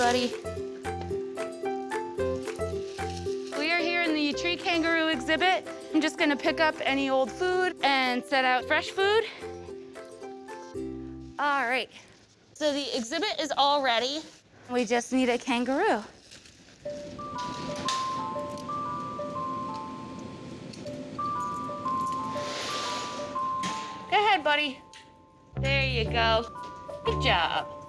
buddy. We are here in the tree kangaroo exhibit. I'm just gonna pick up any old food and set out fresh food. All right, so the exhibit is all ready. We just need a kangaroo. Go ahead, buddy. There you go. Good job.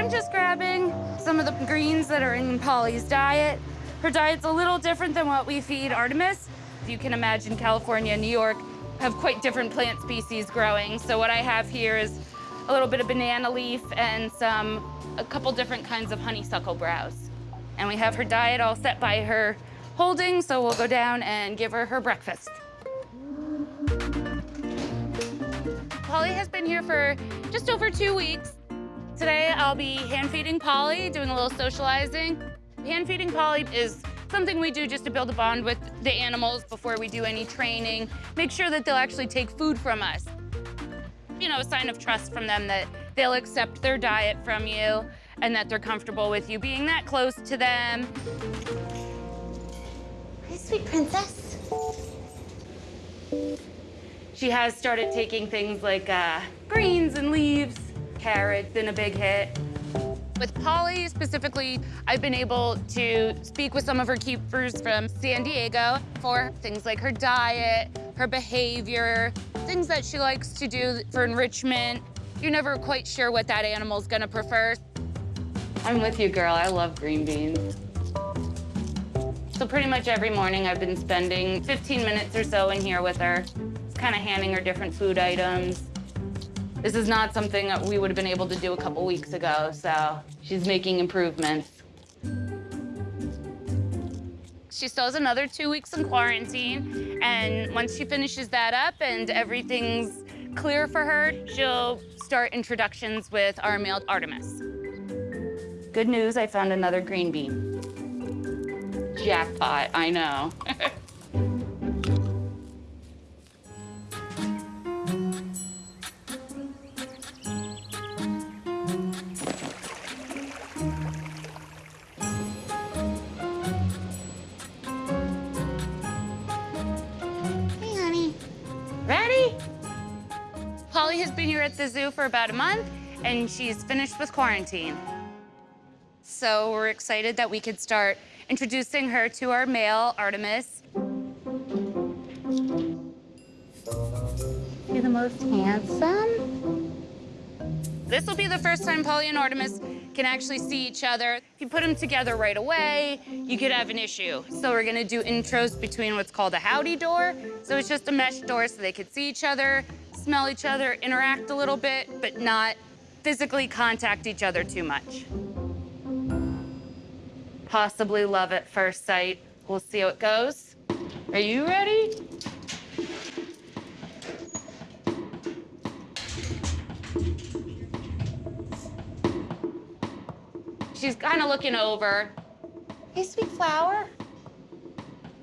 I'm just grabbing some of the greens that are in Polly's diet. Her diet's a little different than what we feed Artemis. If you can imagine California and New York have quite different plant species growing. So what I have here is a little bit of banana leaf and some, a couple different kinds of honeysuckle browse. And we have her diet all set by her holding, so we'll go down and give her her breakfast. Polly has been here for just over two weeks. Today, I'll be hand feeding Polly, doing a little socializing. Hand feeding Polly is something we do just to build a bond with the animals before we do any training, make sure that they'll actually take food from us. You know, a sign of trust from them that they'll accept their diet from you and that they're comfortable with you being that close to them. Hi, sweet princess. She has started taking things like uh, greens carrots, and a big hit. With Polly specifically, I've been able to speak with some of her keepers from San Diego for things like her diet, her behavior, things that she likes to do for enrichment. You're never quite sure what that animal's gonna prefer. I'm with you, girl. I love green beans. So pretty much every morning I've been spending 15 minutes or so in here with her, kind of handing her different food items. This is not something that we would have been able to do a couple weeks ago, so she's making improvements. She still has another two weeks in quarantine, and once she finishes that up and everything's clear for her, she'll start introductions with our male Artemis. Good news, I found another green bean. Jackpot, I know. Been here at the zoo for about a month, and she's finished with quarantine. So we're excited that we could start introducing her to our male, Artemis. You're the most handsome. This will be the first time Polly and Artemis can actually see each other. If you put them together right away, you could have an issue. So we're gonna do intros between what's called a howdy door. So it's just a mesh door so they could see each other, smell each other, interact a little bit, but not physically contact each other too much. Possibly love at first sight. We'll see how it goes. Are you ready? She's kind of looking over. Hey, sweet flower.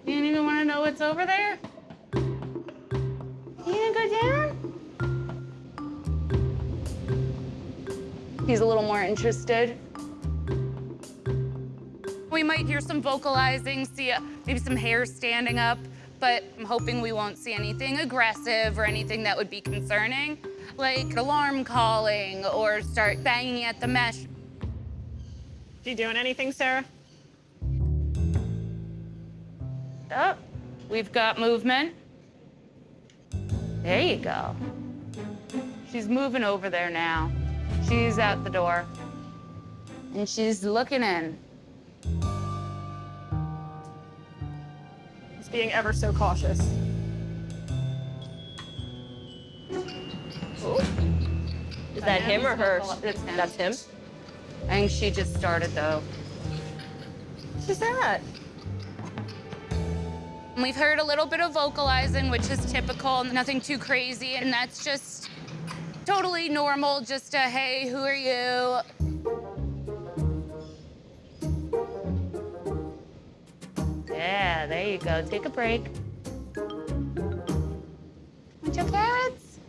You don't even want to know what's over there? You gonna go down? He's a little more interested. We might hear some vocalizing, see a, maybe some hair standing up, but I'm hoping we won't see anything aggressive or anything that would be concerning, like alarm calling or start banging at the mesh. You doing anything, Sarah? Oh, we've got movement. There you go. She's moving over there now. She's out the door. And she's looking in. He's being ever so cautious. Is that him or her? It's him. That's him? I think she just started, though. Who's that? We've heard a little bit of vocalizing, which is typical, nothing too crazy, and that's just totally normal, just a, hey, who are you? Yeah, there you go. Take a break. Want your carrots?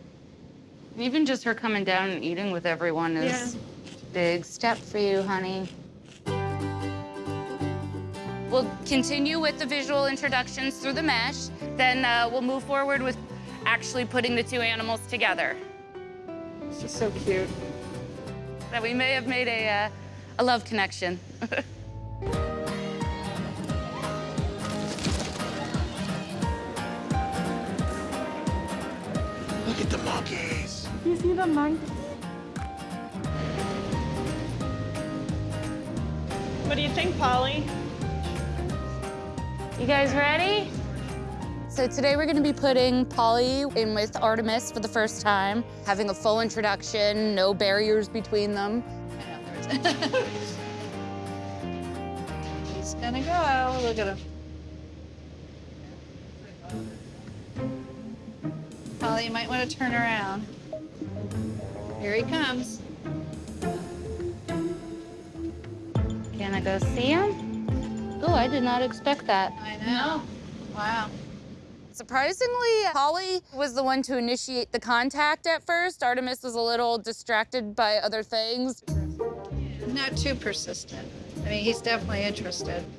Even just her coming down and eating with everyone is big step for you, honey. We'll continue with the visual introductions through the mesh. Then uh, we'll move forward with actually putting the two animals together. She's so cute. That we may have made a, uh, a love connection. Look at the monkeys. You see the monkeys? What do you think, Polly? You guys ready? So today we're gonna be putting Polly in with Artemis for the first time, having a full introduction, no barriers between them. He's gonna go. Look at him. Polly, you might want to turn around. Here he comes. Can I go see him? Oh, I did not expect that. I know. Wow. Surprisingly, Holly was the one to initiate the contact at first. Artemis was a little distracted by other things. Not too persistent. I mean, he's definitely interested.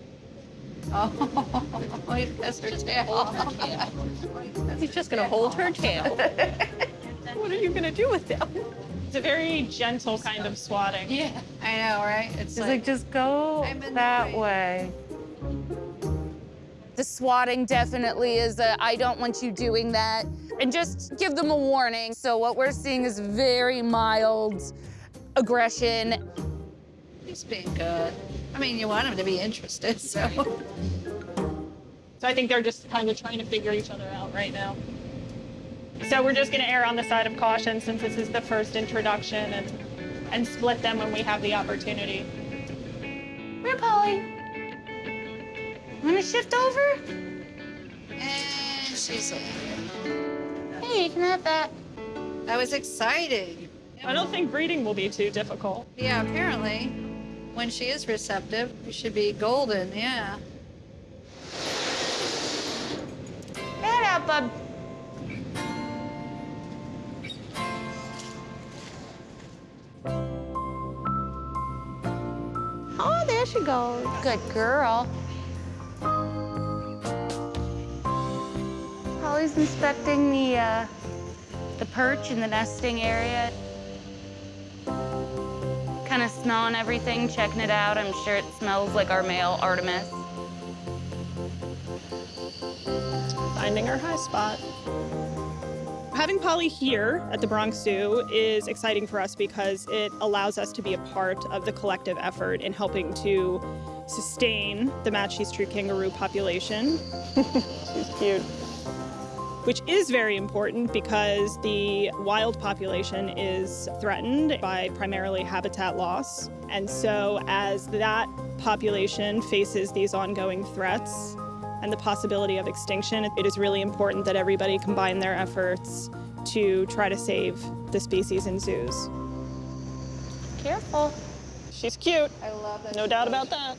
Oh, he has her tail. He's just gonna hold her tail. What are you gonna do with them? It's a very gentle kind of swatting. Yeah. I know, right? It's She's like, just go I'm in the that way." way. The swatting definitely is a, I don't want you doing that. And just give them a warning. So what we're seeing is very mild aggression. he's being good. I mean, you want him to be interested, so. So I think they're just kind of trying to figure each other out right now. So we're just gonna err on the side of caution since this is the first introduction and, and split them when we have the opportunity. Where, Polly? Wanna shift over? And she's in. Hey, you can have that. That was exciting. I don't think breeding will be too difficult. Yeah, apparently, when she is receptive, you should be golden, yeah. Get out, bub. Oh, there she goes. Good girl. Polly's inspecting the, uh, the perch in the nesting area. Kind of smelling everything, checking it out. I'm sure it smells like our male Artemis. Finding our high spot. Having Polly here at the Bronx Zoo is exciting for us because it allows us to be a part of the collective effort in helping to sustain the Matschie's tree kangaroo population. She's cute. Which is very important because the wild population is threatened by primarily habitat loss. And so, as that population faces these ongoing threats, and the possibility of extinction, it is really important that everybody combine their efforts to try to save the species in zoos. Careful. She's cute, I love that. no doubt about that.